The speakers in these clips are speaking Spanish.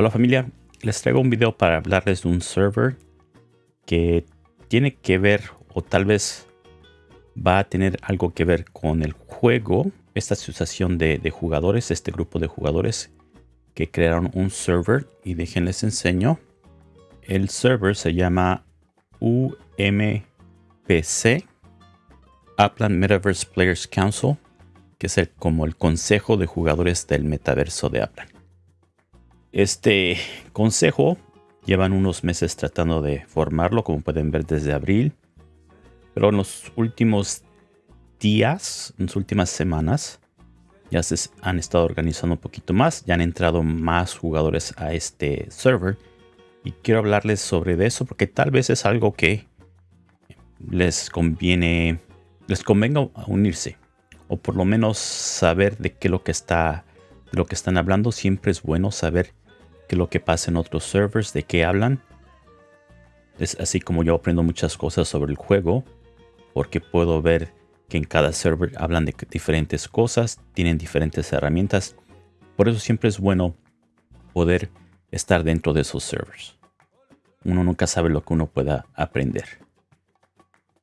Hola familia, les traigo un video para hablarles de un server que tiene que ver o tal vez va a tener algo que ver con el juego, esta asociación de, jugadores, este grupo de jugadores que crearon un server y déjenles enseño. El server se llama UMPC, Upland Metaverse Players Council, que es el, como el consejo de jugadores del metaverso de Upland. Este consejo llevan unos meses tratando de formarlo, como pueden ver desde abril. Pero en los últimos días, en las últimas semanas, ya se han estado organizando un poquito más. Ya han entrado más jugadores a este server. Y quiero hablarles sobre eso porque tal vez es algo que les conviene, les convenga unirse. O por lo menos saber de qué lo que está, de lo que están hablando. Siempre es bueno saber que lo que pasa en otros servers, de qué hablan. Es así como yo aprendo muchas cosas sobre el juego, porque puedo ver que en cada server hablan de diferentes cosas, tienen diferentes herramientas. Por eso siempre es bueno poder estar dentro de esos servers. Uno nunca sabe lo que uno pueda aprender.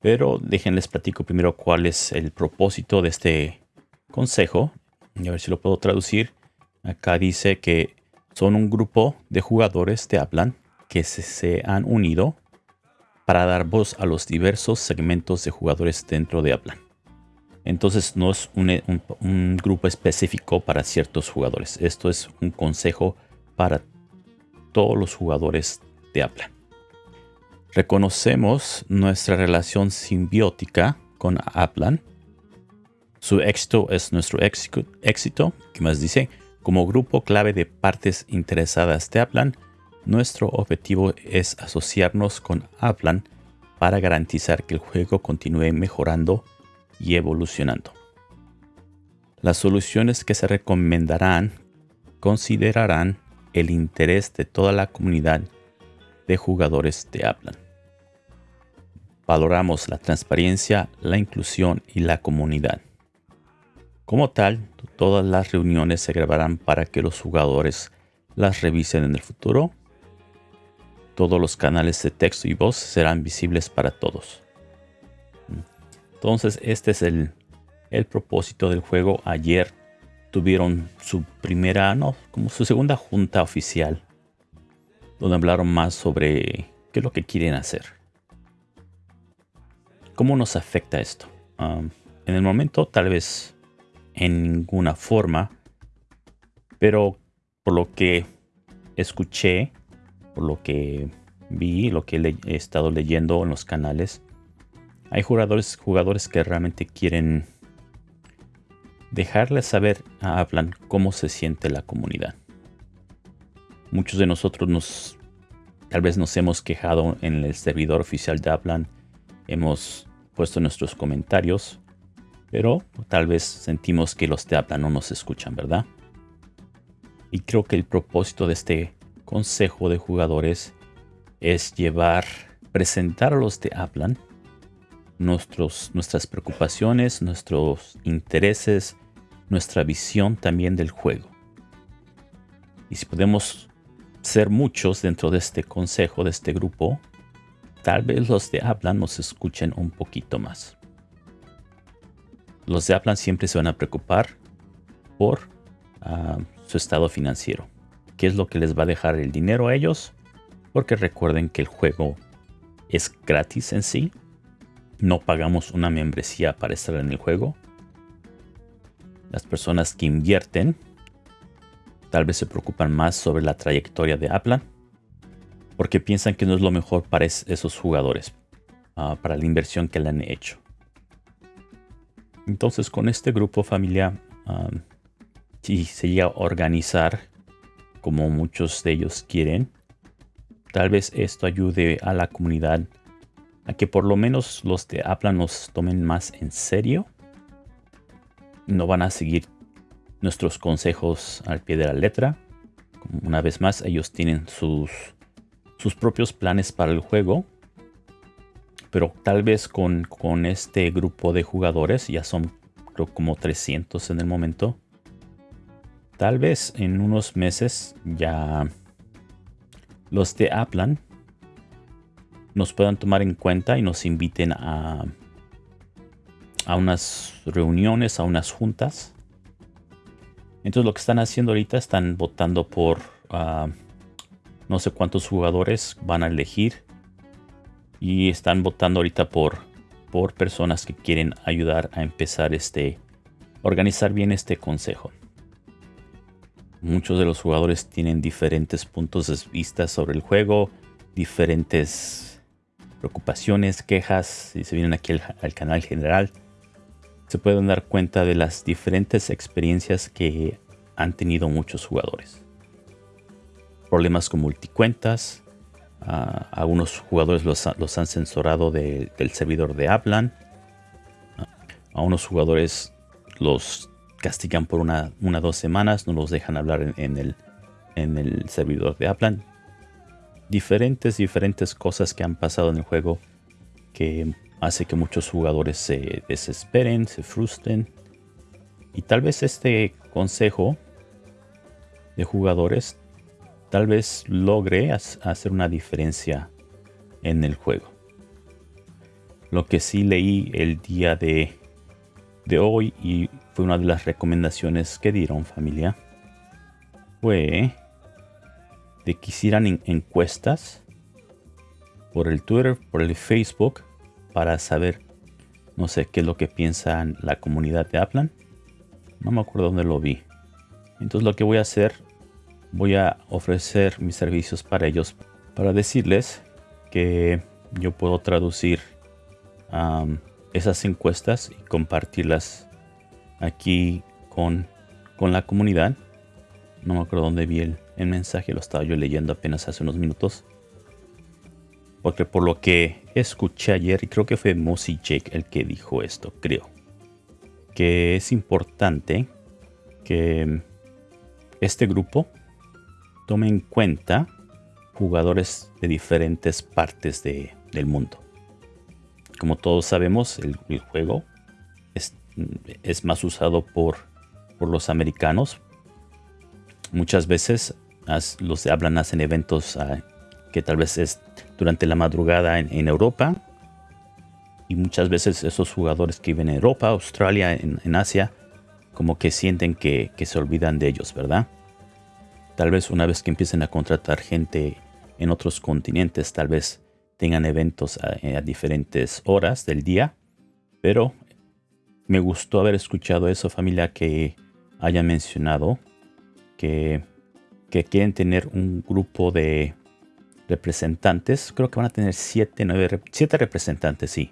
Pero déjenles platico primero cuál es el propósito de este consejo. Y a ver si lo puedo traducir. Acá dice que son un grupo de jugadores de Aplan que se, han unido para dar voz a los diversos segmentos de jugadores dentro de Aplan. Entonces no es un, grupo específico para ciertos jugadores. Esto es un consejo para todos los jugadores de Aplan. Reconocemos nuestra relación simbiótica con Aplan. Su éxito es nuestro éxito ¿Qué más dice? Como grupo clave de partes interesadas de Aplan, nuestro objetivo es asociarnos con Aplan para garantizar que el juego continúe mejorando y evolucionando. Las soluciones que se recomendarán considerarán el interés de toda la comunidad de jugadores de Aplan. Valoramos la transparencia, la inclusión y la comunidad. Como tal, todas las reuniones se grabarán para que los jugadores las revisen en el futuro. Todos los canales de texto y voz serán visibles para todos. Entonces, este es el, propósito del juego. Ayer tuvieron su primera, no, como su segunda junta oficial, donde hablaron más sobre qué es lo que quieren hacer. ¿Cómo nos afecta esto? Ah, en el momento, tal vez en ninguna forma. Pero por lo que escuché, por lo que vi, lo que he estado leyendo en los canales, hay jugadores, jugadores que realmente quieren dejarles saber a Aplan cómo se siente la comunidad. Muchos de nosotros nos tal vez nos hemos quejado en el servidor oficial de Aplan, hemos puesto nuestros comentarios pero tal vez sentimos que los de Aplan no nos escuchan, ¿verdad? Y creo que el propósito de este consejo de jugadores es llevar, presentar a los de nuestros, nuestras preocupaciones, nuestros intereses, nuestra visión también del juego. Y si podemos ser muchos dentro de este consejo, de este grupo, tal vez los de Aplan nos escuchen un poquito más. Los de Aplan siempre se van a preocupar por ah, su estado financiero. ¿Qué es lo que les va a dejar el dinero a ellos? Porque recuerden que el juego es gratis en sí. No pagamos una membresía para estar en el juego. Las personas que invierten tal vez se preocupan más sobre la trayectoria de Aplan porque piensan que no es lo mejor para esos jugadores, ah, para la inversión que le han hecho. Entonces con este grupo familiar, si se llega a organizar como muchos de ellos quieren, tal vez esto ayude a la comunidad a que por lo menos los de Apla nos tomen más en serio. No van a seguir nuestros consejos al pie de la letra. Una vez más, ellos tienen sus, sus propios planes para el juego pero tal vez con, este grupo de jugadores, ya son creo como 300 en el momento, tal vez en unos meses ya los de Aplan nos puedan tomar en cuenta y nos inviten a, a unas reuniones, a unas juntas. Entonces lo que están haciendo ahorita están votando por ah, no sé cuántos jugadores van a elegir y están votando ahorita por, por personas que quieren ayudar a empezar este, organizar bien este consejo. Muchos de los jugadores tienen diferentes puntos de vista sobre el juego, diferentes preocupaciones, quejas, si se vienen aquí al, canal general, se pueden dar cuenta de las diferentes experiencias que han tenido muchos jugadores. Problemas con multicuentas, algunos jugadores los, han censurado del servidor de Aplan, a unos jugadores los castigan por una, una dos semanas, no los dejan hablar en, el, en el servidor de Aplan. Diferentes, diferentes cosas que han pasado en el juego que hace que muchos jugadores se desesperen, se frustren. Y tal vez este consejo de jugadores tal vez logre hacer una diferencia en el juego. Lo que sí leí el día de, hoy y fue una de las recomendaciones que dieron familia. Fue de que hicieran encuestas por el Twitter, por el Facebook, para saber, no sé, qué es lo que piensa la comunidad de Aplan. No me acuerdo dónde lo vi. Entonces lo que voy a hacer, voy a ofrecer mis servicios para ellos, para decirles que yo puedo traducir esas encuestas y compartirlas aquí con, con la comunidad. No me acuerdo dónde vi el, mensaje, lo estaba yo leyendo apenas hace unos minutos. Porque por lo que escuché ayer, y creo que fue Mossy Jake el que dijo esto, creo. Que es importante que este grupo tome en cuenta jugadores de diferentes partes del mundo. Como todos sabemos, el, juego es más usado por, por los americanos. Muchas veces los de hablan hacen eventos ah, que tal vez es durante la madrugada en, Europa. Y muchas veces esos jugadores que viven en Europa, Australia, en, Asia, como que sienten que, se olvidan de ellos, ¿verdad? Tal vez una vez que empiecen a contratar gente en otros continentes, tal vez tengan eventos a, a diferentes horas del día, pero me gustó haber escuchado eso, familia, que haya mencionado que, quieren tener un grupo de representantes. Creo que van a tener siete, nueve, siete representantes, sí.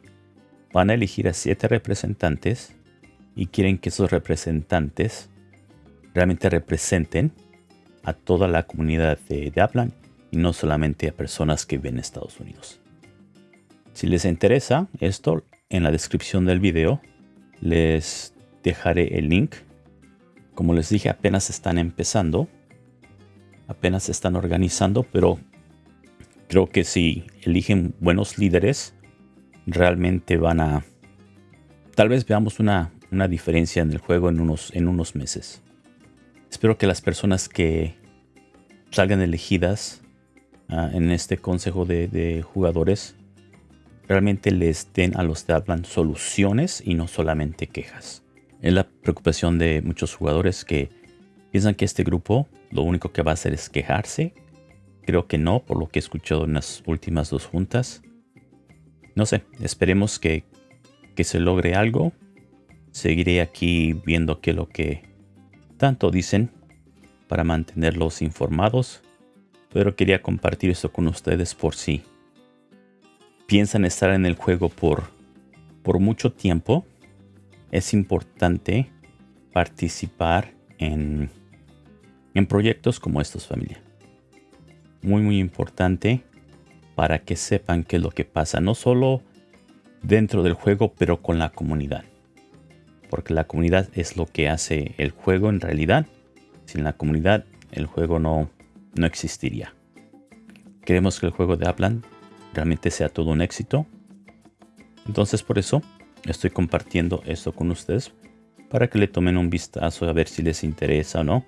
Van a elegir a siete representantes y quieren que esos representantes realmente representen a toda la comunidad de, de Aplan y no solamente a personas que ven Estados Unidos. Si les interesa esto, en la descripción del video les dejaré el link. Como les dije, apenas están empezando. Apenas se están organizando, pero creo que si eligen buenos líderes, realmente van a... Tal vez veamos una, diferencia en el juego en unos, en unos meses. Espero que las personas que salgan elegidas ah, en este consejo de jugadores realmente les den a los que hablan soluciones y no solamente quejas. Es la preocupación de muchos jugadores que piensan que este grupo lo único que va a hacer es quejarse. Creo que no, por lo que he escuchado en las últimas dos juntas. No sé, esperemos que, que se logre algo. Seguiré aquí viendo qué es lo que tanto dicen para mantenerlos informados. Pero quería compartir esto con ustedes por si piensan estar en el juego por, por mucho tiempo, es importante participar en, en proyectos como estos, familia. Muy, muy importante para que sepan qué es lo que pasa, no solo dentro del juego, pero con la comunidad. Porque la comunidad es lo que hace el juego en realidad. Sin la comunidad, el juego no, no existiría. Queremos que el juego de Aplan realmente sea todo un éxito. Entonces por eso estoy compartiendo esto con ustedes para que le tomen un vistazo a ver si les interesa o no.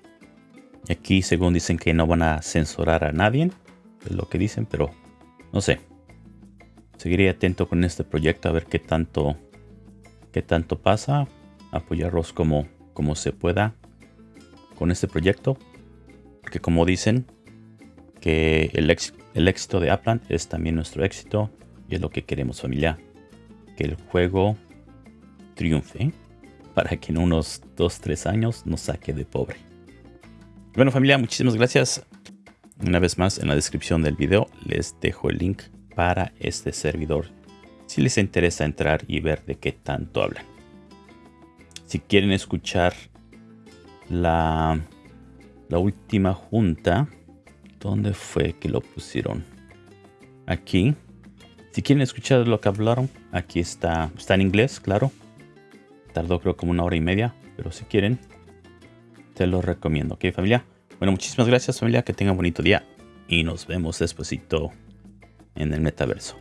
Aquí según dicen que no van a censurar a nadie. Es lo que dicen, pero no sé. Seguiré atento con este proyecto a ver qué tanto, qué tanto pasa. Apoyarlos como, como se pueda con este proyecto. Porque como dicen, que el, el éxito de Aplan es también nuestro éxito. Y es lo que queremos familia. Que el juego triunfe para que en unos 2-3 años nos saque de pobre. Bueno familia, muchísimas gracias. Una vez más en la descripción del video les dejo el link para este servidor si les interesa entrar y ver de qué tanto hablan. Si quieren escuchar la, la última junta, ¿dónde fue que lo pusieron? Aquí. Si quieren escuchar lo que hablaron, aquí está, está en inglés, claro. Tardó creo como una hora y media, pero si quieren, te lo recomiendo. ¿Ok, familia? Bueno, muchísimas gracias, familia. Que tengan un bonito día y nos vemos despuesito en el metaverso.